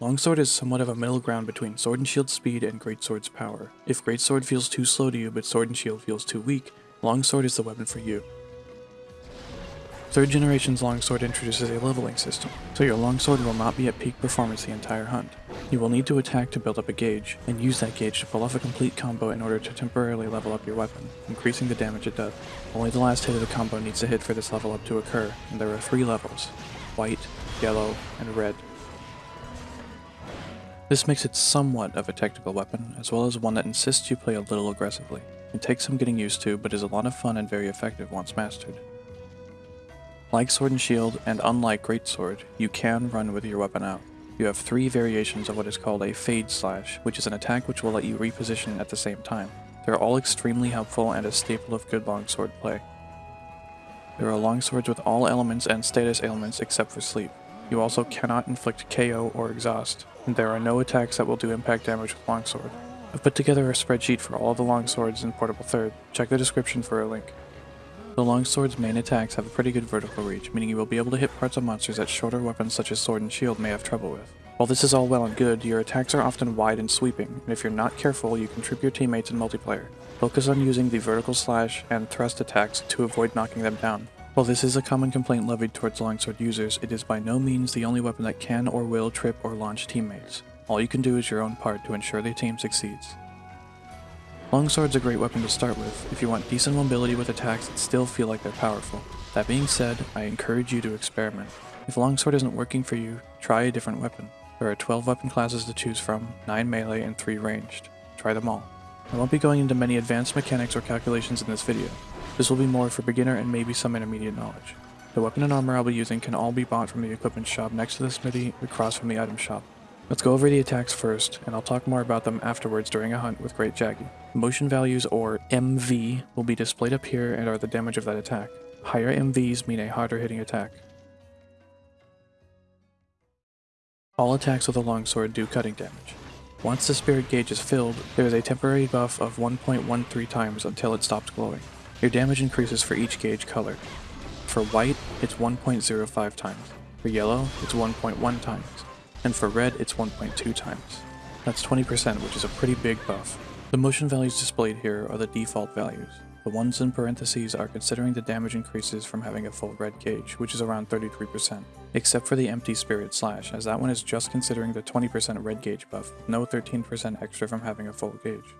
Longsword is somewhat of a middle ground between Sword and Shield speed and Greatsword's power. If Greatsword feels too slow to you but Sword and Shield feels too weak, Longsword is the weapon for you. Third generation's longsword introduces a leveling system, so your longsword will not be at peak performance the entire hunt. You will need to attack to build up a gauge, and use that gauge to pull off a complete combo in order to temporarily level up your weapon, increasing the damage it does. Only the last hit of the combo needs to hit for this level up to occur, and there are three levels, white, yellow, and red. This makes it somewhat of a technical weapon, as well as one that insists you play a little aggressively. It takes some getting used to, but is a lot of fun and very effective once mastered. Like Sword and Shield, and unlike Greatsword, you can run with your weapon out. You have three variations of what is called a Fade Slash, which is an attack which will let you reposition at the same time. They're all extremely helpful and a staple of good longsword play. There are longswords with all elements and status ailments except for sleep. You also cannot inflict KO or exhaust, and there are no attacks that will do impact damage with longsword. I've put together a spreadsheet for all the longswords in Portable Third. Check the description for a link. The longsword's main attacks have a pretty good vertical reach, meaning you will be able to hit parts of monsters that shorter weapons such as sword and shield may have trouble with. While this is all well and good, your attacks are often wide and sweeping, and if you're not careful, you can trip your teammates in multiplayer. Focus on using the vertical slash and thrust attacks to avoid knocking them down. While this is a common complaint levied towards longsword users, it is by no means the only weapon that can or will trip or launch teammates. All you can do is your own part to ensure the team succeeds. Longsword's a great weapon to start with if you want decent mobility with attacks that still feel like they're powerful. That being said, I encourage you to experiment. If Longsword isn't working for you, try a different weapon. There are 12 weapon classes to choose from, 9 melee and 3 ranged. Try them all. I won't be going into many advanced mechanics or calculations in this video. This will be more for beginner and maybe some intermediate knowledge. The weapon and armor I'll be using can all be bought from the equipment shop next to the smithy across from the item shop. Let's go over the attacks first, and I'll talk more about them afterwards during a hunt with Great Jaggi. Motion values, or MV, will be displayed up here and are the damage of that attack. Higher MVs mean a harder hitting attack. All attacks with a longsword do cutting damage. Once the spirit gauge is filled, there is a temporary buff of 1.13 times until it stops glowing. Your damage increases for each gauge color. For white, it's 1.05 times. For yellow, it's 1.1 times and for red it's 1.2 times. That's 20%, which is a pretty big buff. The motion values displayed here are the default values. The ones in parentheses are considering the damage increases from having a full red gauge, which is around 33%, except for the empty spirit slash, as that one is just considering the 20% red gauge buff, no 13% extra from having a full gauge.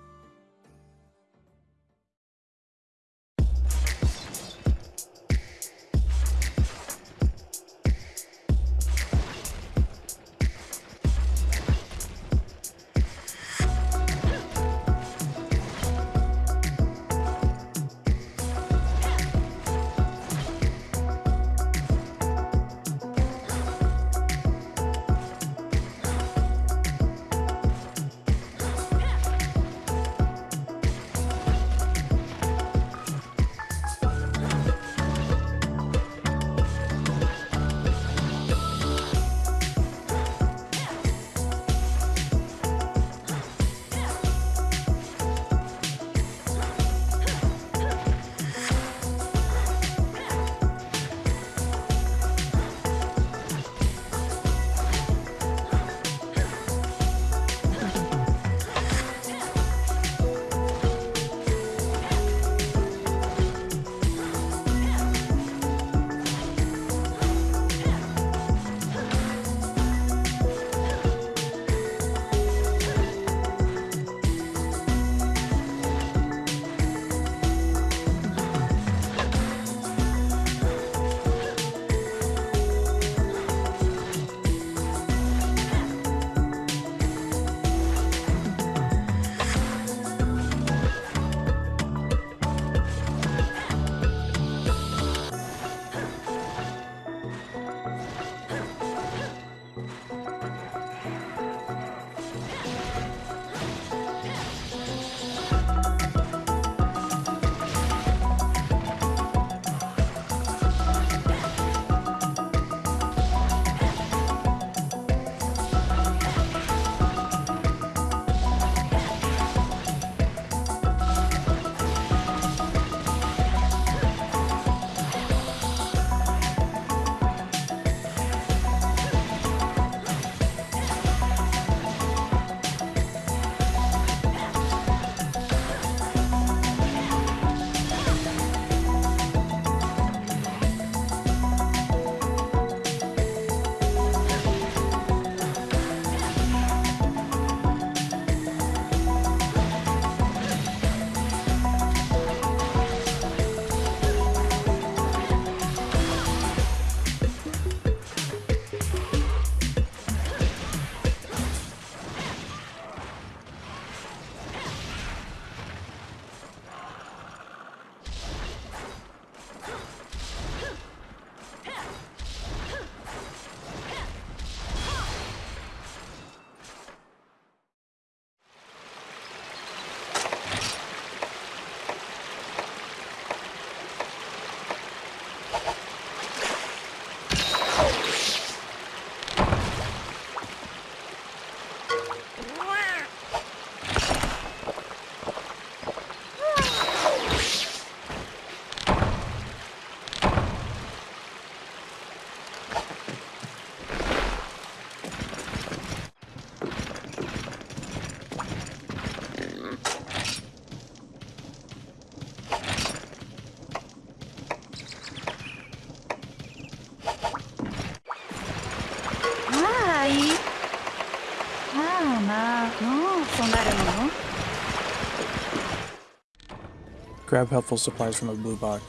Grab helpful supplies from a blue box.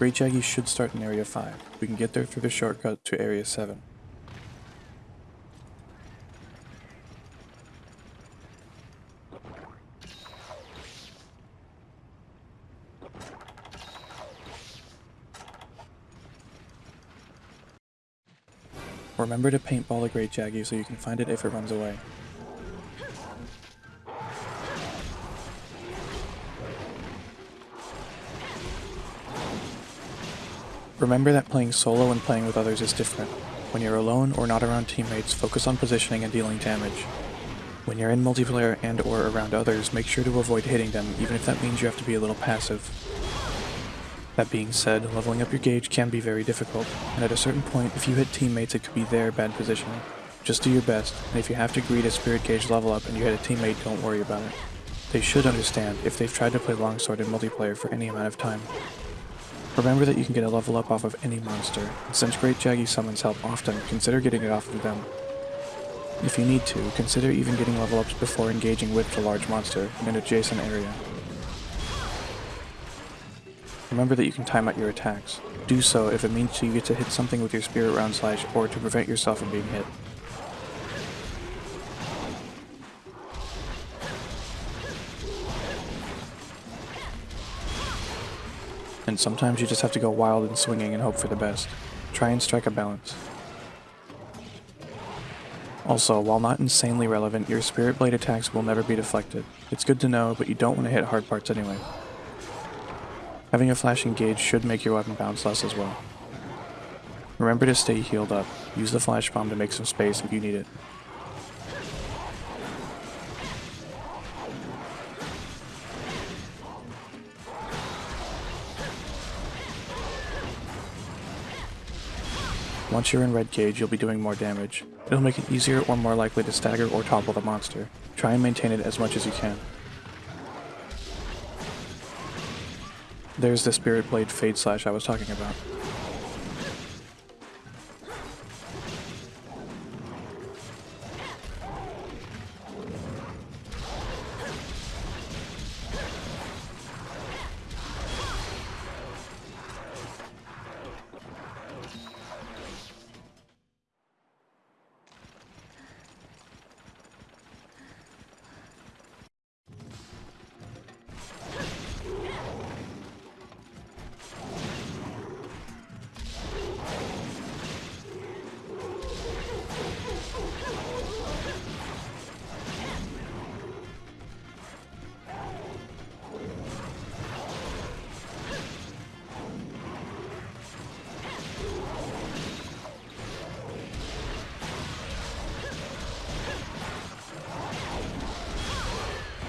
Great Jaggi should start in Area 5. We can get there through the shortcut to Area 7. Remember to paintball the Great Jaggi so you can find it if it runs away. Remember that playing solo and playing with others is different. When you're alone or not around teammates, focus on positioning and dealing damage. When you're in multiplayer and or around others, make sure to avoid hitting them, even if that means you have to be a little passive. That being said, leveling up your gauge can be very difficult, and at a certain point, if you hit teammates, it could be their bad positioning. Just do your best, and if you have to greet a spirit gauge level up and you hit a teammate, don't worry about it. They should understand if they've tried to play longsword in multiplayer for any amount of time. Remember that you can get a level up off of any monster, and since Great Jaggi summons help often, consider getting it off of them. If you need to, consider even getting level ups before engaging with the large monster in an adjacent area. Remember that you can time out your attacks. Do so if it means you get to hit something with your spirit round slash or to prevent yourself from being hit. And sometimes you just have to go wild and swinging and hope for the best. Try and strike a balance. Also, while not insanely relevant, your Spirit Blade attacks will never be deflected. It's good to know, but you don't want to hit hard parts anyway. Having a flashing gauge should make your weapon bounce less as well. Remember to stay healed up. Use the flash bomb to make some space if you need it. Once you're in red gauge, you'll be doing more damage. It'll make it easier or more likely to stagger or topple the monster. Try and maintain it as much as you can. There's the Spirit Blade Fade Slash I was talking about.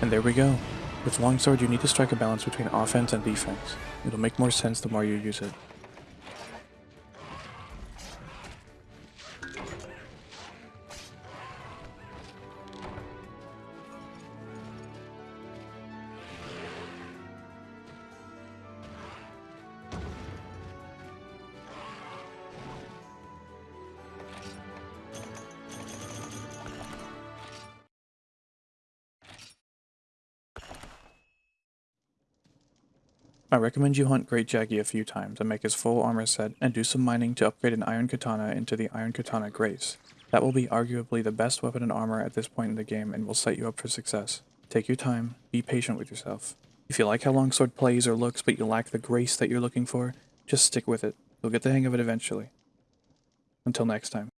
And there we go. With Longsword, you need to strike a balance between offense and defense. It'll make more sense the more you use it. I recommend you hunt Great Jaggi a few times and make his full armor set and do some mining to upgrade an Iron Katana into the Iron Katana Grace. That will be arguably the best weapon and armor at this point in the game and will set you up for success. Take your time, be patient with yourself. If you like how Longsword plays or looks but you lack the grace that you're looking for, just stick with it. You'll get the hang of it eventually. Until next time.